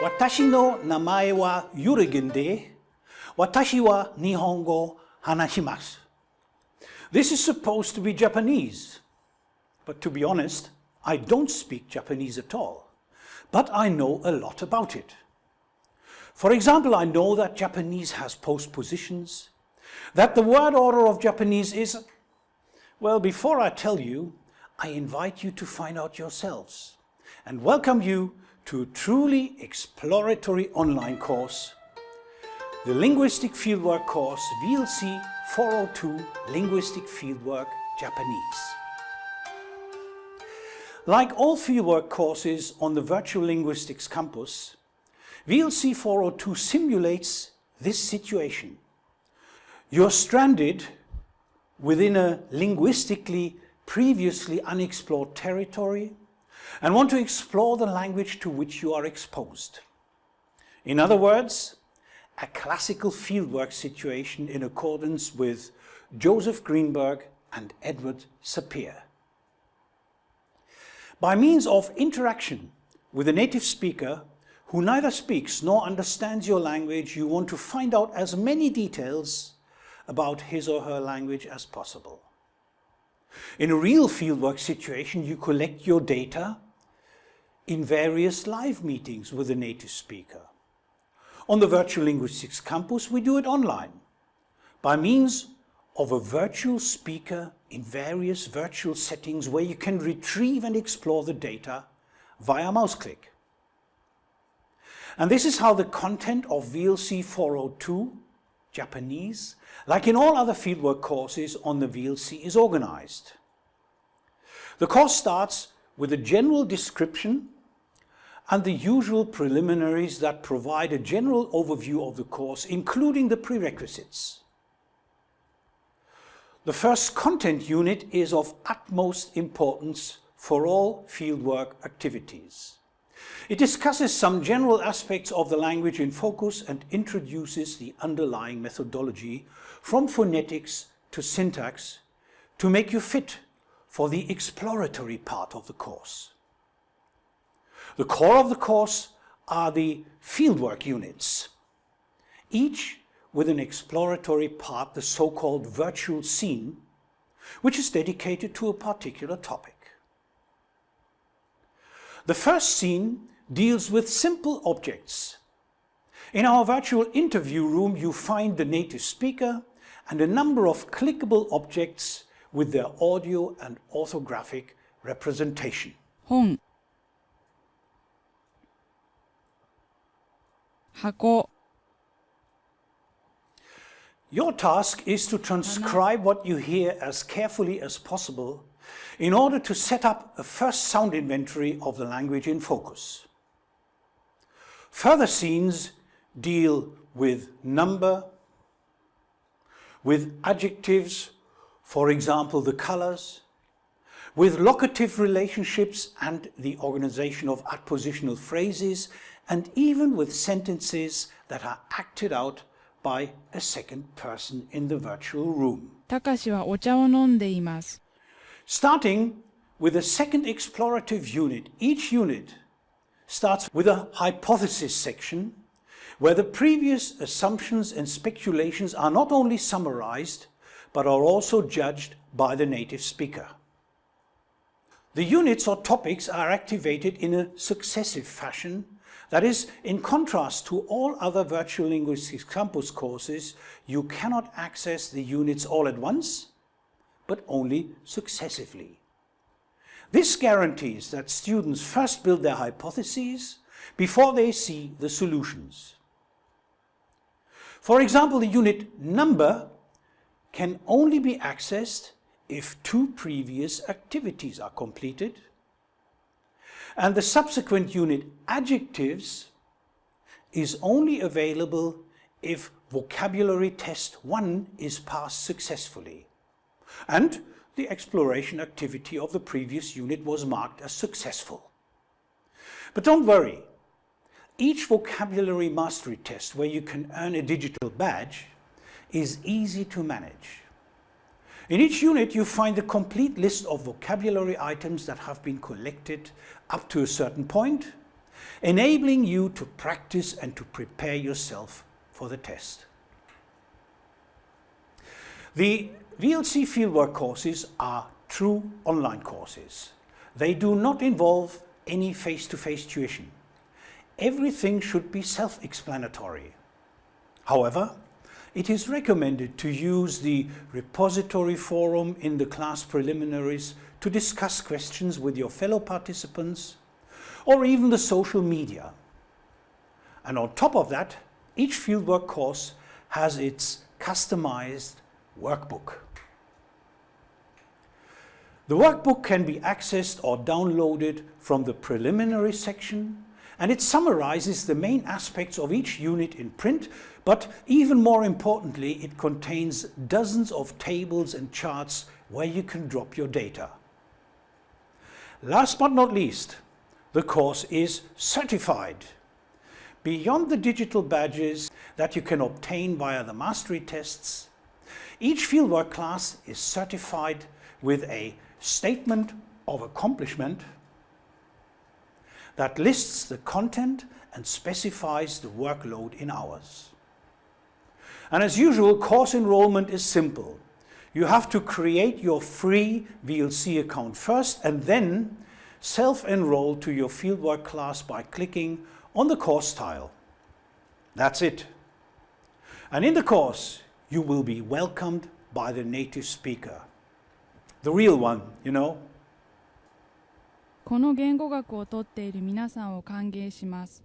Watashi no namae wa Yurigende. Watashi wa Nihongo hanashimasu. This is supposed to be Japanese. But to be honest, I don't speak Japanese at all. But I know a lot about it. For example, I know that Japanese has postpositions, that the word order of Japanese is... Well, before I tell you, I invite you to find out yourselves and welcome you to a truly exploratory online course, the Linguistic Fieldwork course VLC 402 Linguistic Fieldwork Japanese. Like all fieldwork courses on the Virtual Linguistics campus, VLC 402 simulates this situation. You're stranded within a linguistically previously unexplored territory and want to explore the language to which you are exposed. In other words, a classical fieldwork situation in accordance with Joseph Greenberg and Edward Sapir. By means of interaction with a native speaker who neither speaks nor understands your language, you want to find out as many details about his or her language as possible. In a real fieldwork situation, you collect your data in various live meetings with a native speaker. On the Virtual Linguistics campus, we do it online by means of a virtual speaker in various virtual settings where you can retrieve and explore the data via mouse click. And this is how the content of VLC 402 Japanese, like in all other fieldwork courses on the VLC is organized. The course starts with a general description and the usual preliminaries that provide a general overview of the course, including the prerequisites. The first content unit is of utmost importance for all fieldwork activities. It discusses some general aspects of the language in focus and introduces the underlying methodology from phonetics to syntax to make you fit for the exploratory part of the course. The core of the course are the fieldwork units, each with an exploratory part, the so-called virtual scene, which is dedicated to a particular topic. The first scene deals with simple objects. In our virtual interview room you find the native speaker and a number of clickable objects with their audio and orthographic representation. 本箱 Your task is to transcribe what you hear as carefully as possible in order to set up a first sound inventory of the language in focus. Further scenes deal with number, with adjectives, for example the colors, with locative relationships and the organization of adpositional phrases, and even with sentences that are acted out by a second person in the virtual room. たかしはお茶を飲んでいます Starting with the second explorative unit, each unit starts with a hypothesis section where the previous assumptions and speculations are not only summarized but are also judged by the native speaker. The units or topics are activated in a successive fashion that is, in contrast to all other virtual linguistics campus courses, you cannot access the units all at once, but only successively. This guarantees that students first build their hypotheses before they see the solutions. For example, the unit number can only be accessed if two previous activities are completed and the subsequent unit adjectives is only available if vocabulary test 1 is passed successfully and the exploration activity of the previous unit was marked as successful. But don't worry, each vocabulary mastery test where you can earn a digital badge is easy to manage. In each unit you find the complete list of vocabulary items that have been collected up to a certain point enabling you to practice and to prepare yourself for the test. The VLC fieldwork courses are true online courses. They do not involve any face-to-face -face tuition. Everything should be self-explanatory. However, it is recommended to use the repository forum in the class preliminaries to discuss questions with your fellow participants or even the social media. And on top of that, each fieldwork course has its customized workbook. The workbook can be accessed or downloaded from the preliminary section and it summarizes the main aspects of each unit in print, but even more importantly, it contains dozens of tables and charts where you can drop your data. Last but not least, the course is certified. Beyond the digital badges that you can obtain via the mastery tests, each fieldwork class is certified with a statement of accomplishment that lists the content and specifies the workload in hours. And as usual, course enrollment is simple. You have to create your free VLC account first and then self-enroll to your fieldwork class by clicking on the course tile. That's it. And in the course, you will be welcomed by the native speaker The real one, you know. この言語学をとっている皆さんを歓迎します。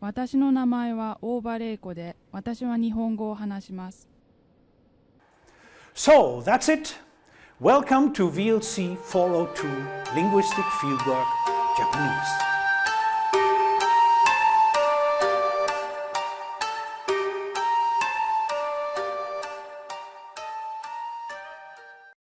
私の名前は大場玲子で、私は日本語を話します。So, that's it. Welcome to VLC 402 Linguistic Fieldwork Japanese.